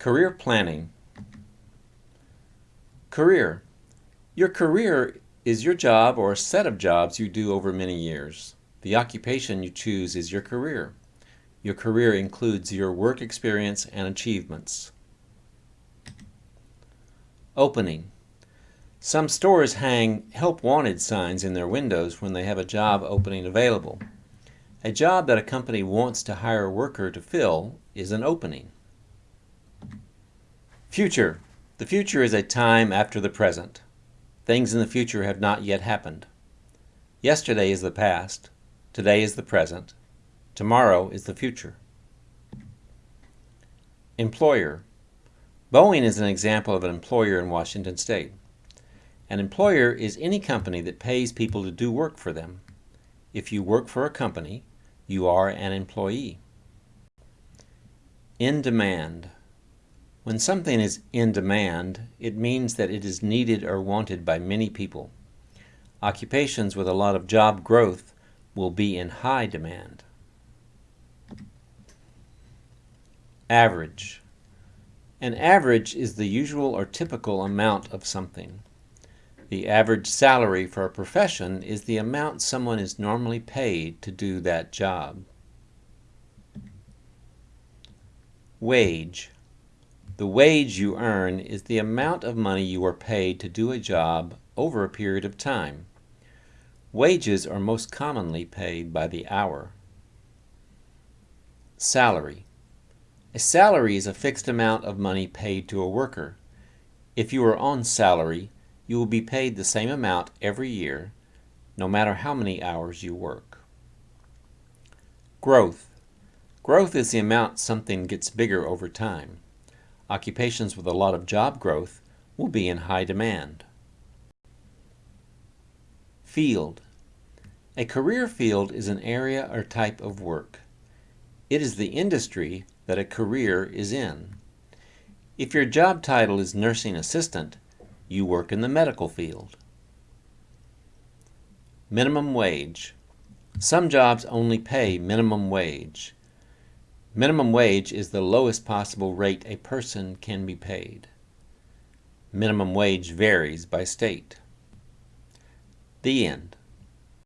Career planning. Career. Your career is your job or a set of jobs you do over many years. The occupation you choose is your career. Your career includes your work experience and achievements. Opening. Some stores hang Help Wanted signs in their windows when they have a job opening available. A job that a company wants to hire a worker to fill is an opening. Future. The future is a time after the present. Things in the future have not yet happened. Yesterday is the past. Today is the present. Tomorrow is the future. Employer. Boeing is an example of an employer in Washington State. An employer is any company that pays people to do work for them. If you work for a company, you are an employee. In demand. When something is in demand, it means that it is needed or wanted by many people. Occupations with a lot of job growth will be in high demand. Average. An average is the usual or typical amount of something. The average salary for a profession is the amount someone is normally paid to do that job. Wage. The wage you earn is the amount of money you are paid to do a job over a period of time. Wages are most commonly paid by the hour. Salary. A salary is a fixed amount of money paid to a worker. If you are on salary, you will be paid the same amount every year, no matter how many hours you work. Growth. Growth is the amount something gets bigger over time. Occupations with a lot of job growth will be in high demand. Field. A career field is an area or type of work. It is the industry that a career is in. If your job title is nursing assistant, you work in the medical field. Minimum wage. Some jobs only pay minimum wage. Minimum wage is the lowest possible rate a person can be paid. Minimum wage varies by state. The end.